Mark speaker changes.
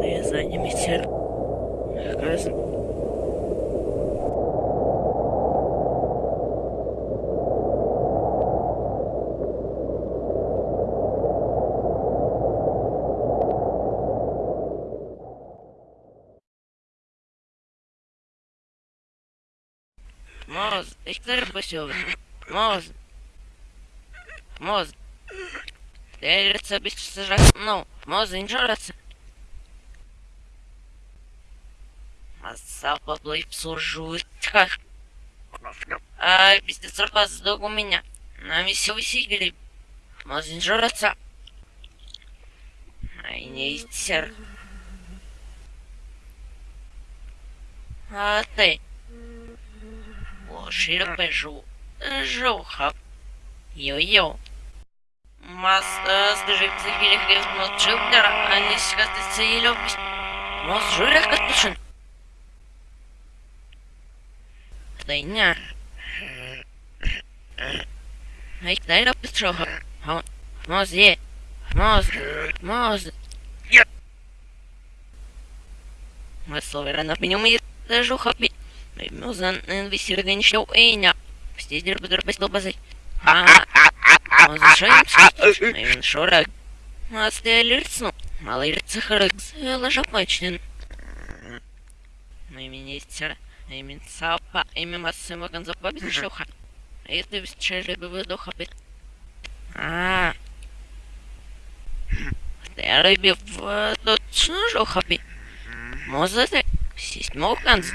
Speaker 1: Ти займіться разом. Моз, ich chcę posiłek. Moz. Moz. Ty sobie chcesz... No, moz, nie żarać. Масса поплыть служутка. А, пиздец, опоздал у меня. На миссию усилили. Можно жраться. Ай, не истер. А ты? Боже, бежу. Жуха. Йо-йо. Масса, скажи, цивилих грязно чилдера, а не сказать целью. Мос жирах отпущен. Дайня. Ай, дай напишу. Моз є. Моз. Моз. Весело на меню мені теж хапі. Музан висіргань що ейня. Стіздір буде без долбази. А, моз шоєм скажеш. Він шорак. Моз ти лірцну. Малий рцехарик. Лежав мечнин. Мій міністр. Emin sapa, emin maszyma gan zapowiedz szucha. Jest szczerze by wyducha by. A. Te rybie w do czynżucha by. Może te. Сість мовканц.